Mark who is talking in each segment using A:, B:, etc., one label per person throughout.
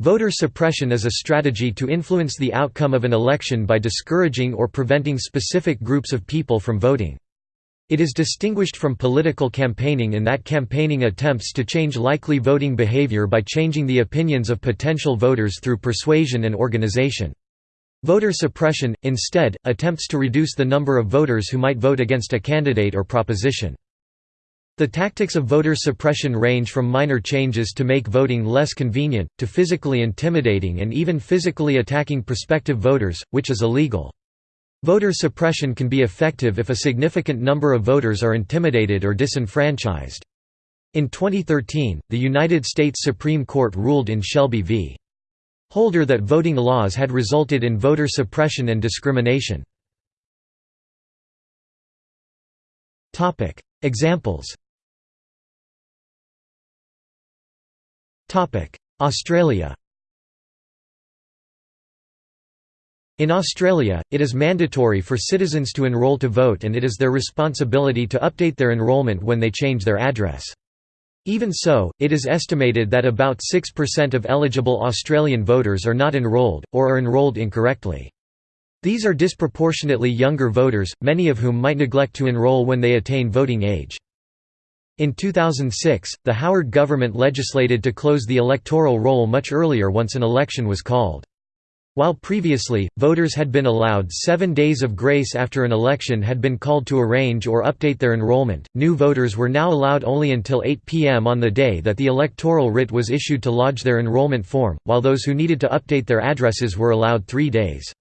A: Voter suppression is a strategy to influence the outcome of an election by discouraging or preventing specific groups of people from voting. It is distinguished from political campaigning in that campaigning attempts to change likely voting behavior by changing the opinions of potential voters through persuasion and organization. Voter suppression, instead, attempts to reduce the number of voters who might vote against a candidate or proposition. The tactics of voter suppression range from minor changes to make voting less convenient, to physically intimidating and even physically attacking prospective voters, which is illegal. Voter suppression can be effective if a significant number of voters are intimidated or disenfranchised. In 2013, the United States Supreme Court ruled in Shelby v. Holder that voting laws had resulted in voter suppression and discrimination. Examples Australia In Australia, it is mandatory for citizens to enrol to vote and it is their responsibility to update their enrolment when they change their address. Even so, it is estimated that about 6% of eligible Australian voters are not enrolled, or are enrolled incorrectly. These are disproportionately younger voters, many of whom might neglect to enrol when they attain voting age. In 2006, the Howard government legislated to close the electoral roll much earlier once an election was called. While previously, voters had been allowed seven days of grace after an election had been called to arrange or update their enrollment, new voters were now allowed only until 8 p.m. on the day that the electoral writ was issued to lodge their enrollment form, while those who needed to update their addresses were allowed three days.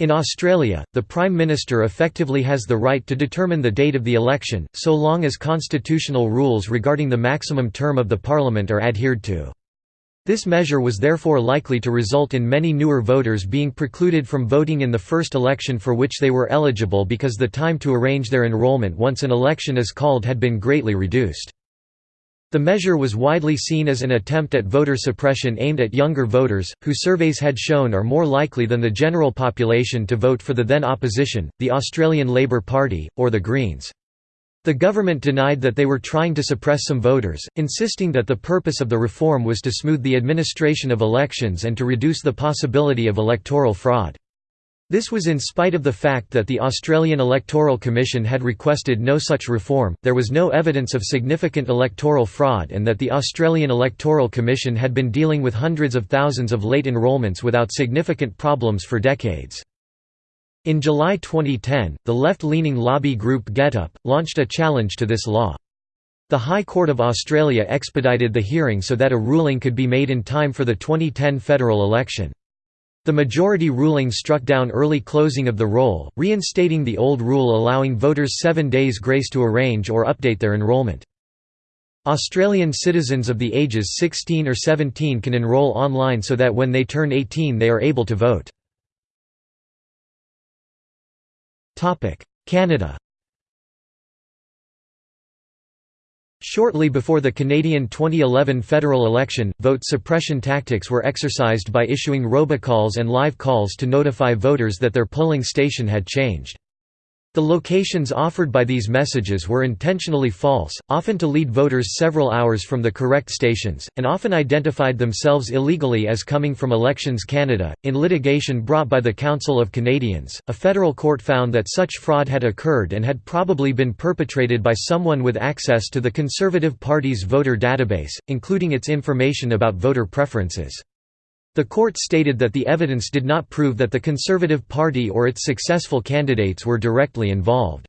A: In Australia, the Prime Minister effectively has the right to determine the date of the election, so long as constitutional rules regarding the maximum term of the Parliament are adhered to. This measure was therefore likely to result in many newer voters being precluded from voting in the first election for which they were eligible because the time to arrange their enrolment once an election is called had been greatly reduced. The measure was widely seen as an attempt at voter suppression aimed at younger voters, who surveys had shown are more likely than the general population to vote for the then opposition, the Australian Labor Party, or the Greens. The government denied that they were trying to suppress some voters, insisting that the purpose of the reform was to smooth the administration of elections and to reduce the possibility of electoral fraud. This was in spite of the fact that the Australian Electoral Commission had requested no such reform, there was no evidence of significant electoral fraud and that the Australian Electoral Commission had been dealing with hundreds of thousands of late enrolments without significant problems for decades. In July 2010, the left-leaning lobby group GetUp, launched a challenge to this law. The High Court of Australia expedited the hearing so that a ruling could be made in time for the 2010 federal election. The majority ruling struck down early closing of the roll, reinstating the old rule allowing voters seven days grace to arrange or update their enrolment. Australian citizens of the ages 16 or 17 can enrol online so that when they turn 18 they are able to vote. Canada Shortly before the Canadian 2011 federal election, vote suppression tactics were exercised by issuing robocalls and live calls to notify voters that their polling station had changed. The locations offered by these messages were intentionally false, often to lead voters several hours from the correct stations, and often identified themselves illegally as coming from Elections Canada. In litigation brought by the Council of Canadians, a federal court found that such fraud had occurred and had probably been perpetrated by someone with access to the Conservative Party's voter database, including its information about voter preferences. The court stated that the evidence did not prove that the Conservative Party or its successful candidates were directly involved.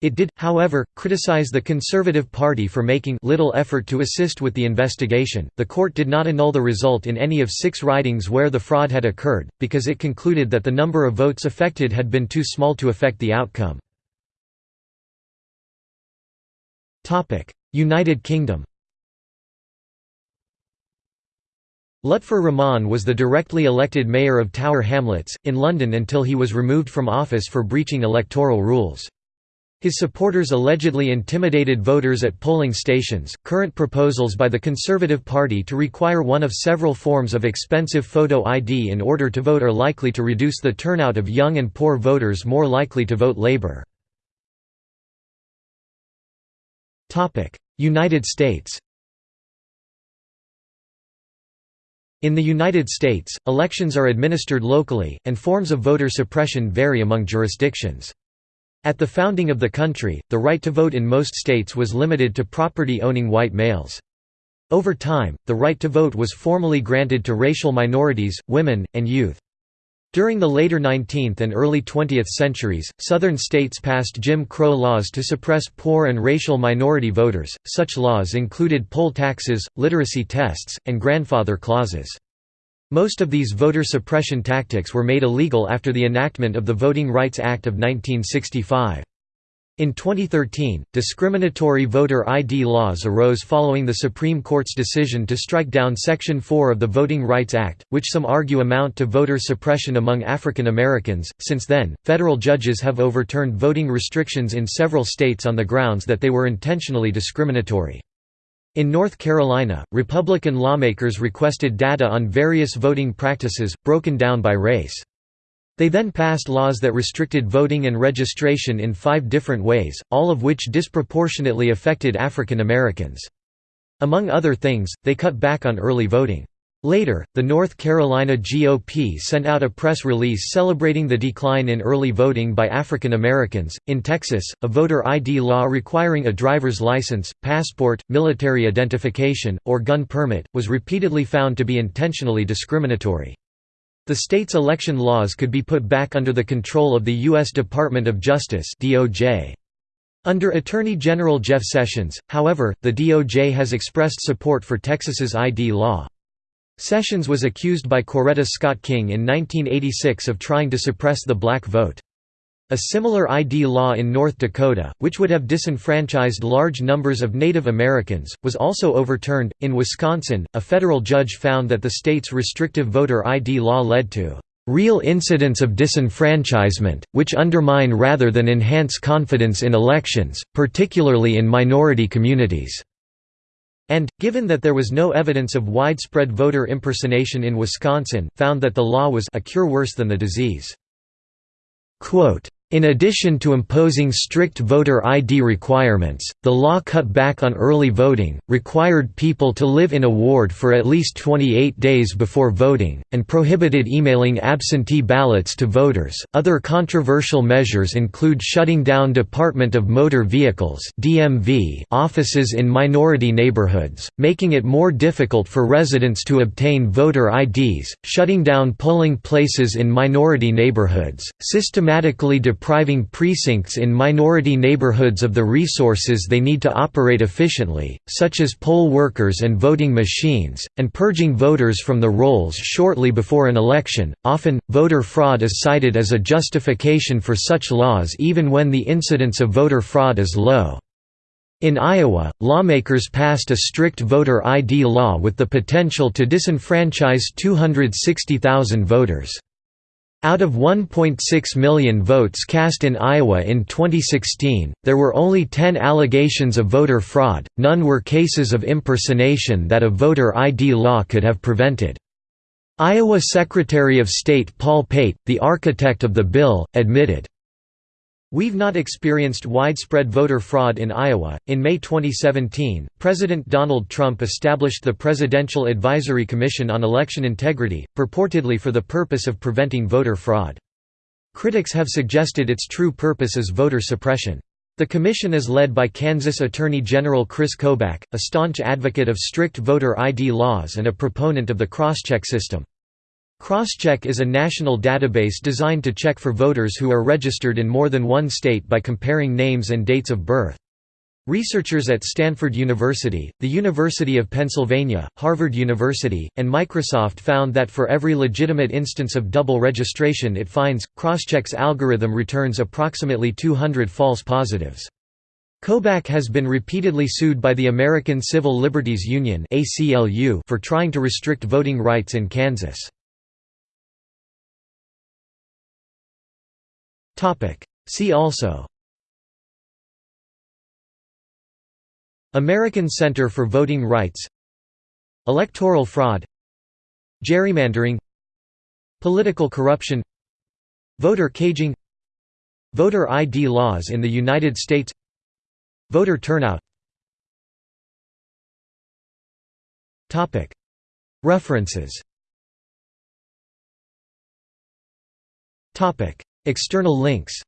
A: It did, however, criticize the Conservative Party for making little effort to assist with the investigation. The court did not annul the result in any of six ridings where the fraud had occurred, because it concluded that the number of votes affected had been too small to affect the outcome. United Kingdom Lutfur Rahman was the directly elected mayor of Tower Hamlets, in London until he was removed from office for breaching electoral rules. His supporters allegedly intimidated voters at polling stations. Current proposals by the Conservative Party to require one of several forms of expensive photo ID in order to vote are likely to reduce the turnout of young and poor voters more likely to vote Labour. United States In the United States, elections are administered locally, and forms of voter suppression vary among jurisdictions. At the founding of the country, the right to vote in most states was limited to property-owning white males. Over time, the right to vote was formally granted to racial minorities, women, and youth. During the later 19th and early 20th centuries, Southern states passed Jim Crow laws to suppress poor and racial minority voters. Such laws included poll taxes, literacy tests, and grandfather clauses. Most of these voter suppression tactics were made illegal after the enactment of the Voting Rights Act of 1965. In 2013, discriminatory voter ID laws arose following the Supreme Court's decision to strike down Section 4 of the Voting Rights Act, which some argue amount to voter suppression among African Americans. Since then, federal judges have overturned voting restrictions in several states on the grounds that they were intentionally discriminatory. In North Carolina, Republican lawmakers requested data on various voting practices, broken down by race. They then passed laws that restricted voting and registration in five different ways, all of which disproportionately affected African Americans. Among other things, they cut back on early voting. Later, the North Carolina GOP sent out a press release celebrating the decline in early voting by African Americans. In Texas, a voter ID law requiring a driver's license, passport, military identification, or gun permit, was repeatedly found to be intentionally discriminatory. The state's election laws could be put back under the control of the U.S. Department of Justice DOJ. Under Attorney General Jeff Sessions, however, the DOJ has expressed support for Texas's ID law. Sessions was accused by Coretta Scott King in 1986 of trying to suppress the black vote. A similar ID law in North Dakota, which would have disenfranchised large numbers of Native Americans, was also overturned. In Wisconsin, a federal judge found that the state's restrictive voter ID law led to real incidents of disenfranchisement, which undermine rather than enhance confidence in elections, particularly in minority communities. And, given that there was no evidence of widespread voter impersonation in Wisconsin, found that the law was a cure worse than the disease. Quote, in addition to imposing strict voter ID requirements, the law cut back on early voting, required people to live in a ward for at least 28 days before voting, and prohibited emailing absentee ballots to voters. Other controversial measures include shutting down Department of Motor Vehicles (DMV) offices in minority neighborhoods, making it more difficult for residents to obtain voter IDs, shutting down polling places in minority neighborhoods, systematically depriving precincts in minority neighborhoods of the resources they need to operate efficiently, such as poll workers and voting machines, and purging voters from the rolls shortly before an election. Often, voter fraud is cited as a justification for such laws even when the incidence of voter fraud is low. In Iowa, lawmakers passed a strict voter ID law with the potential to disenfranchise 260,000 voters. Out of 1.6 million votes cast in Iowa in 2016, there were only 10 allegations of voter fraud, none were cases of impersonation that a voter ID law could have prevented. Iowa Secretary of State Paul Pate, the architect of the bill, admitted, We've not experienced widespread voter fraud in Iowa. In May 2017, President Donald Trump established the Presidential Advisory Commission on Election Integrity, purportedly for the purpose of preventing voter fraud. Critics have suggested its true purpose is voter suppression. The commission is led by Kansas Attorney General Chris Kobach, a staunch advocate of strict voter ID laws and a proponent of the crosscheck system. Crosscheck is a national database designed to check for voters who are registered in more than one state by comparing names and dates of birth. Researchers at Stanford University, the University of Pennsylvania, Harvard University, and Microsoft found that for every legitimate instance of double registration it finds, Crosscheck's algorithm returns approximately 200 false positives. Kobach has been repeatedly sued by the American Civil Liberties Union for trying to restrict voting rights in Kansas. See also. American Center for Voting Rights. Electoral fraud. Gerrymandering. Political corruption. Voter caging. Voter ID laws in the United States. Voter turnout. References. External links